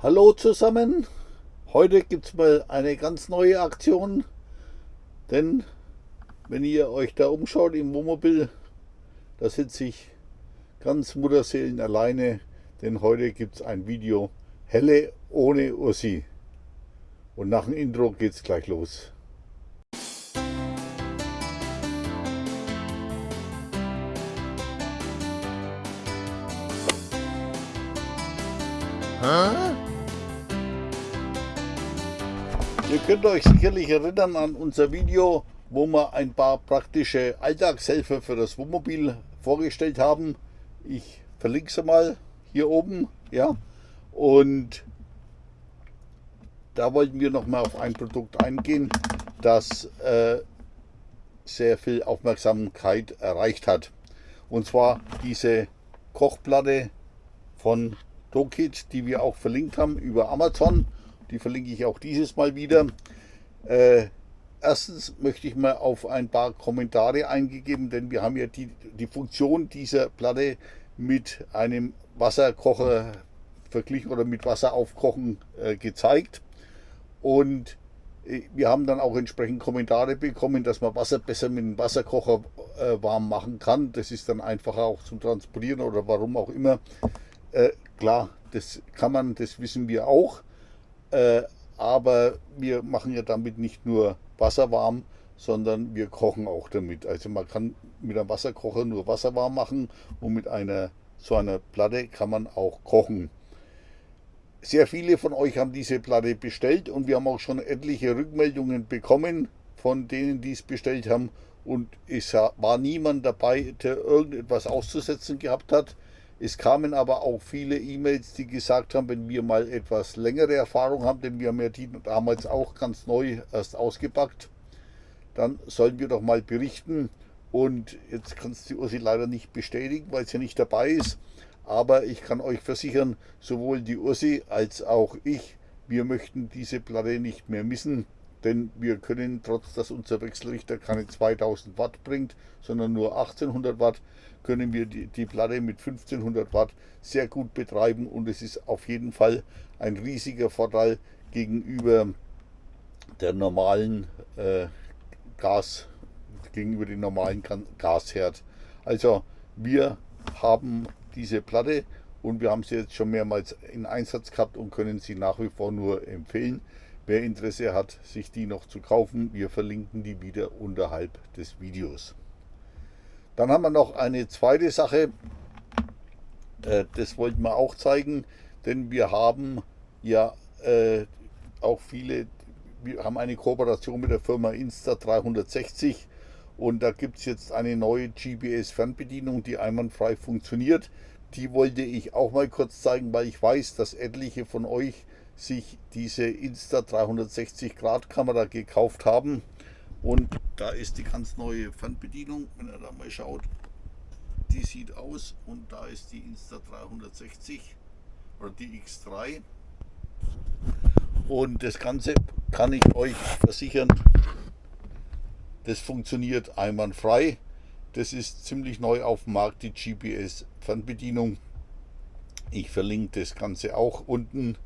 Hallo zusammen, heute gibt es mal eine ganz neue Aktion, denn wenn ihr euch da umschaut im Wohnmobil, da sitze ich ganz Mutterseelen alleine, denn heute gibt es ein Video Helle ohne Ursi. Und nach dem Intro geht es gleich los. Huh? Ihr könnt euch sicherlich erinnern an unser Video, wo wir ein paar praktische Alltagshilfe für das Wohnmobil vorgestellt haben. Ich verlinke sie mal hier oben. Ja. Und da wollten wir noch mal auf ein Produkt eingehen, das äh, sehr viel Aufmerksamkeit erreicht hat. Und zwar diese Kochplatte von Dokit, die wir auch verlinkt haben über Amazon. Die verlinke ich auch dieses Mal wieder. Äh, erstens möchte ich mal auf ein paar Kommentare eingegeben, denn wir haben ja die, die Funktion dieser Platte mit einem Wasserkocher verglichen oder mit Wasser aufkochen äh, gezeigt. Und äh, wir haben dann auch entsprechend Kommentare bekommen, dass man Wasser besser mit dem Wasserkocher äh, warm machen kann. Das ist dann einfacher auch zum Transportieren oder warum auch immer. Äh, klar, das kann man, das wissen wir auch. Äh, aber wir machen ja damit nicht nur Wasser warm, sondern wir kochen auch damit. Also man kann mit einem Wasserkocher nur Wasser warm machen und mit einer so einer Platte kann man auch kochen. Sehr viele von euch haben diese Platte bestellt und wir haben auch schon etliche Rückmeldungen bekommen von denen, die es bestellt haben. Und es war niemand dabei, der irgendetwas auszusetzen gehabt hat. Es kamen aber auch viele E-Mails, die gesagt haben, wenn wir mal etwas längere Erfahrung haben, denn wir haben ja die damals auch ganz neu erst ausgepackt, dann sollen wir doch mal berichten. Und jetzt kann es die Ursi leider nicht bestätigen, weil sie nicht dabei ist. Aber ich kann euch versichern, sowohl die Ursi als auch ich, wir möchten diese Platte nicht mehr missen. Denn wir können, trotz dass unser Wechselrichter keine 2000 Watt bringt, sondern nur 1800 Watt, können wir die, die Platte mit 1500 Watt sehr gut betreiben und es ist auf jeden Fall ein riesiger Vorteil gegenüber der normalen äh, Gas, gegenüber dem normalen Gasherd. Also wir haben diese Platte und wir haben sie jetzt schon mehrmals in Einsatz gehabt und können sie nach wie vor nur empfehlen. Wer Interesse hat, sich die noch zu kaufen, wir verlinken die wieder unterhalb des Videos. Dann haben wir noch eine zweite Sache, äh, das wollten wir auch zeigen, denn wir haben ja äh, auch viele, wir haben eine Kooperation mit der Firma Insta360 und da gibt es jetzt eine neue GPS-Fernbedienung, die einwandfrei funktioniert. Die wollte ich auch mal kurz zeigen, weil ich weiß, dass etliche von euch sich diese Insta360 Grad Kamera gekauft haben und da ist die ganz neue Fernbedienung, wenn ihr da mal schaut. Die sieht aus und da ist die Insta360 oder die X3. Und das Ganze kann ich euch versichern, das funktioniert einwandfrei. Das ist ziemlich neu auf dem Markt, die GPS Fernbedienung. Ich verlinke das Ganze auch unten.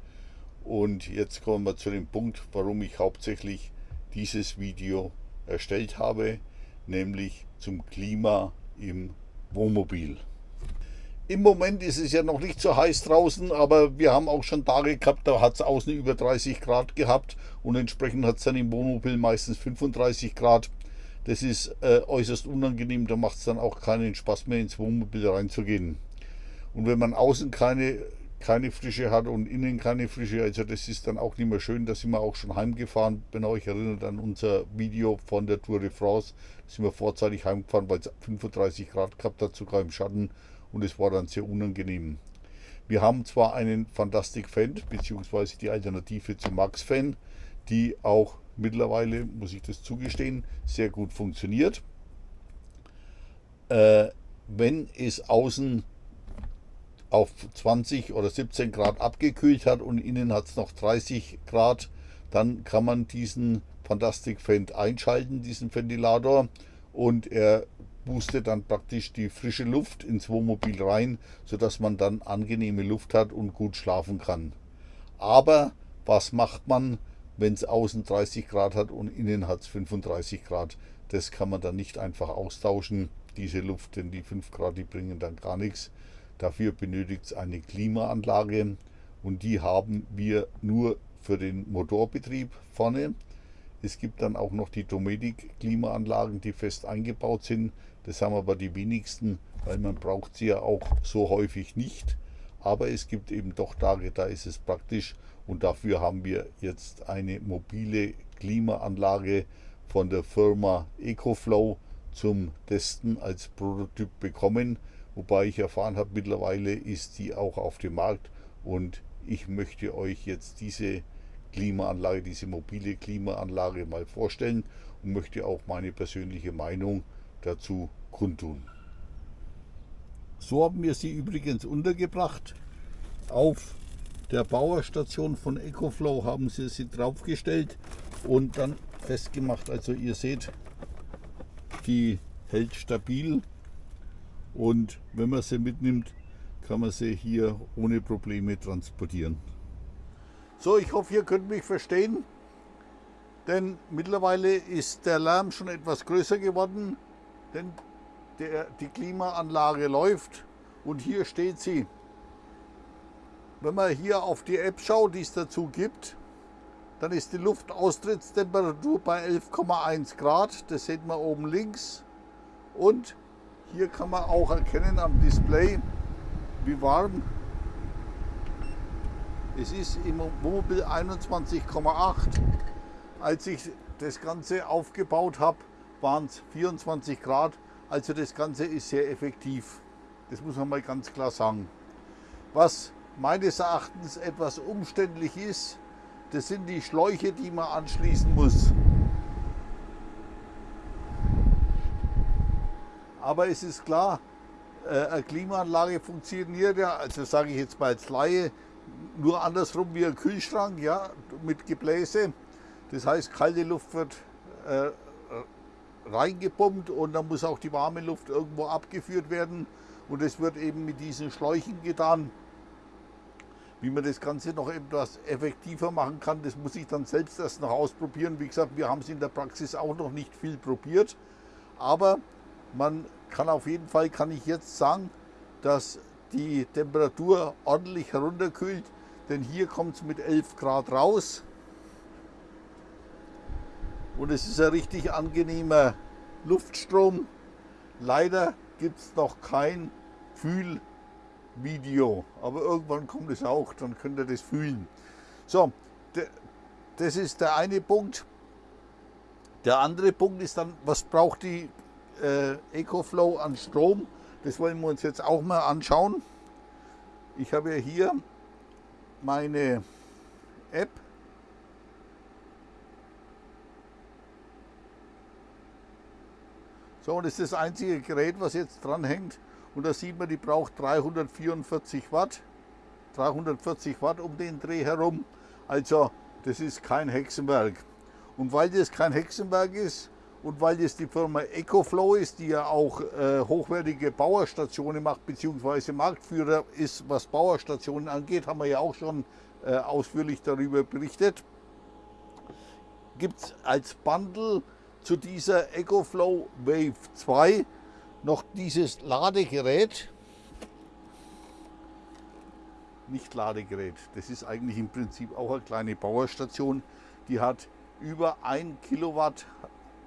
Und jetzt kommen wir zu dem Punkt, warum ich hauptsächlich dieses Video erstellt habe, nämlich zum Klima im Wohnmobil. Im Moment ist es ja noch nicht so heiß draußen, aber wir haben auch schon Tage gehabt, da hat es außen über 30 Grad gehabt und entsprechend hat es dann im Wohnmobil meistens 35 Grad. Das ist äh, äußerst unangenehm, da macht es dann auch keinen Spaß mehr ins Wohnmobil reinzugehen. Und wenn man außen keine keine Frische hat und innen keine Frische. Also das ist dann auch nicht mehr schön. Da sind wir auch schon heimgefahren. Wenn ihr euch erinnert an unser Video von der Tour de France, sind wir vorzeitig heimgefahren, weil es 35 Grad gehabt hat, sogar im Schatten. Und es war dann sehr unangenehm. Wir haben zwar einen Fantastic Fan, beziehungsweise die Alternative zum Max Fan, die auch mittlerweile, muss ich das zugestehen, sehr gut funktioniert. Äh, wenn es außen auf 20 oder 17 Grad abgekühlt hat und innen hat es noch 30 Grad, dann kann man diesen Fantastic Fend einschalten, diesen Ventilator und er boostet dann praktisch die frische Luft ins Wohnmobil rein, sodass man dann angenehme Luft hat und gut schlafen kann. Aber was macht man, wenn es außen 30 Grad hat und innen hat es 35 Grad? Das kann man dann nicht einfach austauschen, diese Luft, denn die 5 Grad, die bringen dann gar nichts. Dafür benötigt es eine Klimaanlage und die haben wir nur für den Motorbetrieb vorne. Es gibt dann auch noch die Dometic-Klimaanlagen, die fest eingebaut sind. Das haben aber die wenigsten, weil man braucht sie ja auch so häufig nicht. Aber es gibt eben doch Tage, da ist es praktisch und dafür haben wir jetzt eine mobile Klimaanlage von der Firma EcoFlow zum Testen als Prototyp bekommen. Wobei ich erfahren habe, mittlerweile ist die auch auf dem Markt und ich möchte euch jetzt diese Klimaanlage, diese mobile Klimaanlage mal vorstellen und möchte auch meine persönliche Meinung dazu kundtun. So haben wir sie übrigens untergebracht. Auf der Bauerstation von EcoFlow haben sie sie draufgestellt und dann festgemacht. Also ihr seht, die hält stabil und wenn man sie mitnimmt, kann man sie hier ohne Probleme transportieren. So, ich hoffe, ihr könnt mich verstehen, denn mittlerweile ist der Lärm schon etwas größer geworden, denn der, die Klimaanlage läuft und hier steht sie. Wenn man hier auf die App schaut, die es dazu gibt, dann ist die Luftaustrittstemperatur bei 11,1 Grad. Das sieht man oben links. Und hier kann man auch erkennen am Display, wie warm es ist im Wohnmobil 21,8. Als ich das Ganze aufgebaut habe, waren es 24 Grad. Also das Ganze ist sehr effektiv. Das muss man mal ganz klar sagen. Was meines Erachtens etwas umständlich ist, das sind die Schläuche, die man anschließen muss. Aber es ist klar, äh, eine Klimaanlage funktioniert ja, also sage ich jetzt mal als Laie, nur andersrum wie ein Kühlschrank, ja, mit Gebläse. Das heißt, kalte Luft wird äh, reingepumpt und dann muss auch die warme Luft irgendwo abgeführt werden. Und es wird eben mit diesen Schläuchen getan. Wie man das Ganze noch etwas effektiver machen kann, das muss ich dann selbst erst noch ausprobieren. Wie gesagt, wir haben es in der Praxis auch noch nicht viel probiert. Aber man kann auf jeden Fall, kann ich jetzt sagen, dass die Temperatur ordentlich herunterkühlt, denn hier kommt es mit 11 Grad raus. Und es ist ein richtig angenehmer Luftstrom. Leider gibt es noch kein Fühlvideo, aber irgendwann kommt es auch, dann könnt ihr das fühlen. So, das ist der eine Punkt. Der andere Punkt ist dann, was braucht die äh, EcoFlow an Strom? Das wollen wir uns jetzt auch mal anschauen. Ich habe hier meine App. So, und das ist das einzige Gerät, was jetzt dran hängt. Und da sieht man, die braucht 344 Watt. 340 Watt um den Dreh herum. Also, das ist kein Hexenwerk. Und weil das kein Hexenwerk ist, und weil es die Firma EcoFlow ist, die ja auch äh, hochwertige Bauerstationen macht, beziehungsweise Marktführer ist, was Bauerstationen angeht, haben wir ja auch schon äh, ausführlich darüber berichtet, gibt es als Bundle zu dieser EcoFlow Wave 2 noch dieses Ladegerät. Nicht Ladegerät, das ist eigentlich im Prinzip auch eine kleine Bauerstation. Die hat über 1 Kilowatt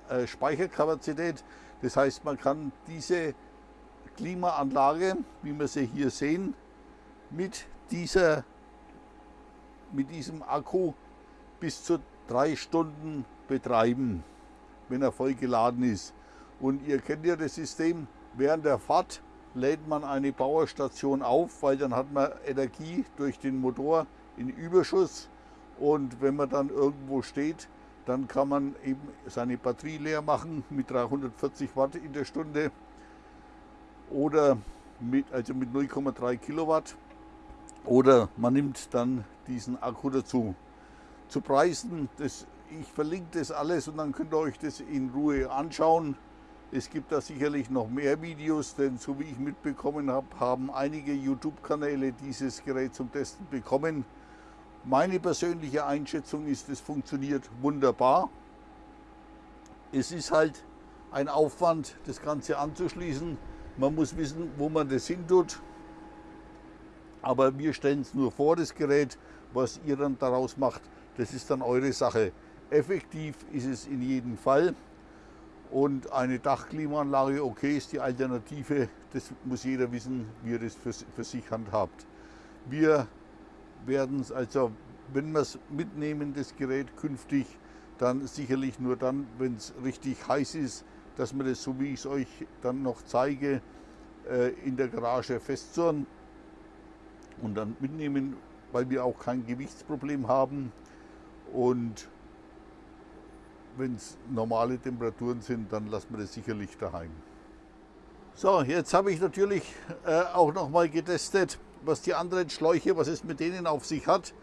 äh, Speicherkapazität. Das heißt, man kann diese Klimaanlage, wie wir sie hier sehen, mit, dieser, mit diesem Akku bis zu drei Stunden betreiben, wenn er voll geladen ist. Und ihr kennt ja das System, während der Fahrt lädt man eine Powerstation auf, weil dann hat man Energie durch den Motor in Überschuss und wenn man dann irgendwo steht, dann kann man eben seine Batterie leer machen mit 340 Watt in der Stunde oder mit, also mit 0,3 Kilowatt. Oder man nimmt dann diesen Akku dazu. Zu Preisen, das, ich verlinke das alles und dann könnt ihr euch das in Ruhe anschauen. Es gibt da sicherlich noch mehr Videos, denn so wie ich mitbekommen habe, haben einige YouTube-Kanäle dieses Gerät zum Testen bekommen. Meine persönliche Einschätzung ist, es funktioniert wunderbar. Es ist halt ein Aufwand, das Ganze anzuschließen. Man muss wissen, wo man das hin tut. Aber wir stellen es nur vor, das Gerät. Was ihr dann daraus macht, das ist dann eure Sache. Effektiv ist es in jedem Fall. Und eine Dachklimaanlage, okay, ist die Alternative. Das muss jeder wissen, wie er das für, für sich handhabt. Wir werden also, wenn wir es mitnehmen, das Gerät künftig, dann sicherlich nur dann, wenn es richtig heiß ist, dass wir das, so wie ich es euch dann noch zeige, äh, in der Garage festzurren und dann mitnehmen, weil wir auch kein Gewichtsproblem haben. Und wenn es normale Temperaturen sind, dann lassen wir das sicherlich daheim. So, jetzt habe ich natürlich äh, auch noch mal getestet, was die anderen Schläuche, was es mit denen auf sich hat.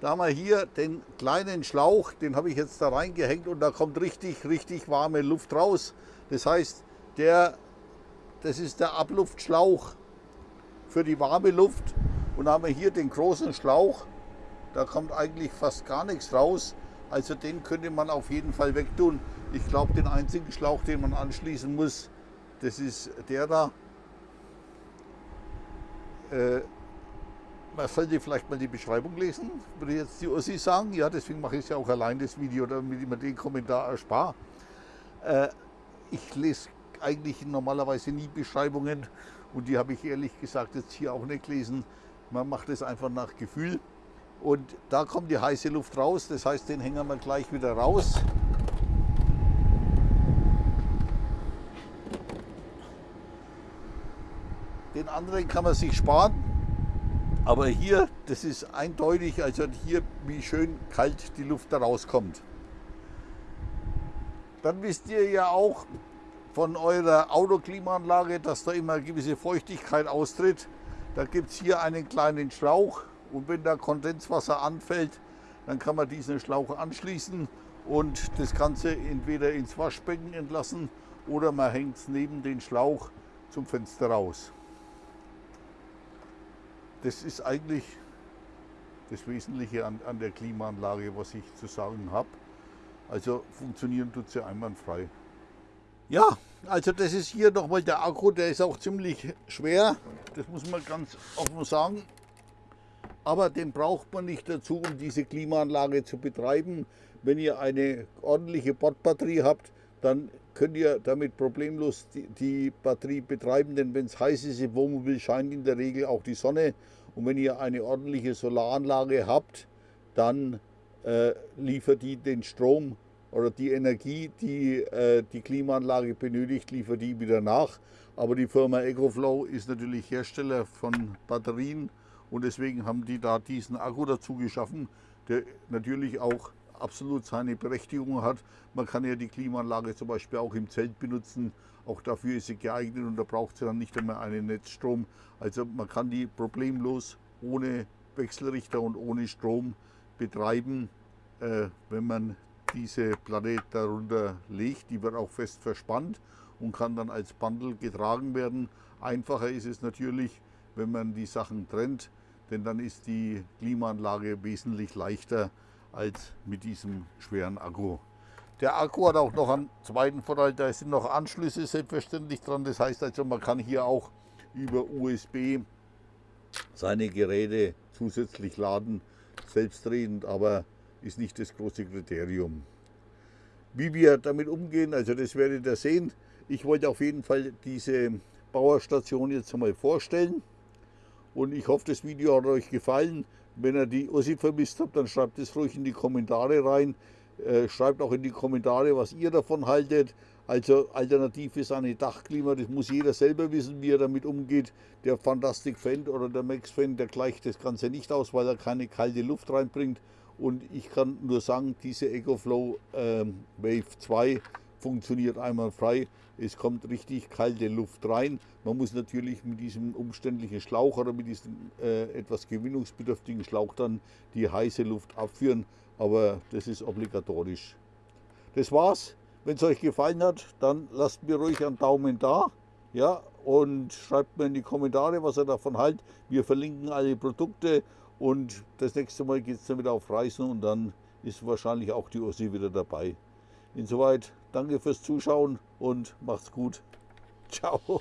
Da haben wir hier den kleinen Schlauch, den habe ich jetzt da reingehängt und da kommt richtig, richtig warme Luft raus. Das heißt, der, das ist der Abluftschlauch für die warme Luft. Und da haben wir hier den großen Schlauch, da kommt eigentlich fast gar nichts raus. Also den könnte man auf jeden Fall wegtun. Ich glaube, den einzigen Schlauch, den man anschließen muss, das ist der da. Äh, man sollte vielleicht mal die Beschreibung lesen, würde jetzt die Ossi sagen. Ja, deswegen mache ich ja auch allein das Video, damit ich mir den Kommentar erspare. Äh, ich lese eigentlich normalerweise nie Beschreibungen und die habe ich ehrlich gesagt jetzt hier auch nicht gelesen. Man macht es einfach nach Gefühl. Und da kommt die heiße Luft raus, das heißt, den hängen wir gleich wieder raus. Den anderen kann man sich sparen, aber hier, das ist eindeutig, also hier, wie schön kalt die Luft da rauskommt. Dann wisst ihr ja auch von eurer Autoklimaanlage, dass da immer gewisse Feuchtigkeit austritt. Da gibt es hier einen kleinen Schlauch, und wenn da Kondenswasser anfällt, dann kann man diesen Schlauch anschließen und das Ganze entweder ins Waschbecken entlassen oder man hängt es neben den Schlauch zum Fenster raus. Das ist eigentlich das Wesentliche an, an der Klimaanlage, was ich zu sagen habe. Also funktionieren tut sie einwandfrei. Ja, also das ist hier nochmal der Akku, der ist auch ziemlich schwer. Das muss man ganz offen sagen aber den braucht man nicht dazu, um diese Klimaanlage zu betreiben. Wenn ihr eine ordentliche Bordbatterie habt, dann könnt ihr damit problemlos die, die Batterie betreiben, denn wenn es heiß ist im Wohnmobil, scheint in der Regel auch die Sonne. Und wenn ihr eine ordentliche Solaranlage habt, dann äh, liefert die den Strom oder die Energie, die äh, die Klimaanlage benötigt, liefert die wieder nach. Aber die Firma EcoFlow ist natürlich Hersteller von Batterien und deswegen haben die da diesen Akku dazu geschaffen, der natürlich auch absolut seine Berechtigung hat. Man kann ja die Klimaanlage zum Beispiel auch im Zelt benutzen. Auch dafür ist sie geeignet und da braucht sie dann nicht einmal einen Netzstrom. Also man kann die problemlos ohne Wechselrichter und ohne Strom betreiben, äh, wenn man diese Platte darunter legt. Die wird auch fest verspannt und kann dann als Bundle getragen werden. Einfacher ist es natürlich, wenn man die Sachen trennt denn dann ist die Klimaanlage wesentlich leichter als mit diesem schweren Akku. Der Akku hat auch noch einen zweiten Vorteil, da sind noch Anschlüsse selbstverständlich dran. Das heißt also, man kann hier auch über USB seine Geräte zusätzlich laden, selbstredend, aber ist nicht das große Kriterium. Wie wir damit umgehen, also das werdet ihr sehen. Ich wollte auf jeden Fall diese Bauerstation jetzt einmal vorstellen. Und ich hoffe, das Video hat euch gefallen. Wenn ihr die Ossi vermisst habt, dann schreibt es ruhig in die Kommentare rein. Äh, schreibt auch in die Kommentare, was ihr davon haltet. Also alternativ ist eine Dachklima, das muss jeder selber wissen, wie er damit umgeht. Der Fantastic Fan oder der Max Fan, der gleicht das Ganze nicht aus, weil er keine kalte Luft reinbringt. Und ich kann nur sagen, diese EcoFlow ähm, Wave 2 funktioniert einwandfrei. Es kommt richtig kalte Luft rein. Man muss natürlich mit diesem umständlichen Schlauch oder mit diesem äh, etwas gewinnungsbedürftigen Schlauch dann die heiße Luft abführen, aber das ist obligatorisch. Das war's. Wenn es euch gefallen hat, dann lasst mir ruhig einen Daumen da. Ja, und schreibt mir in die Kommentare, was ihr davon haltet. Wir verlinken alle Produkte Und das nächste Mal geht es dann wieder auf Reisen und dann ist wahrscheinlich auch die Ossi wieder dabei. Insoweit danke fürs Zuschauen und macht's gut. Ciao.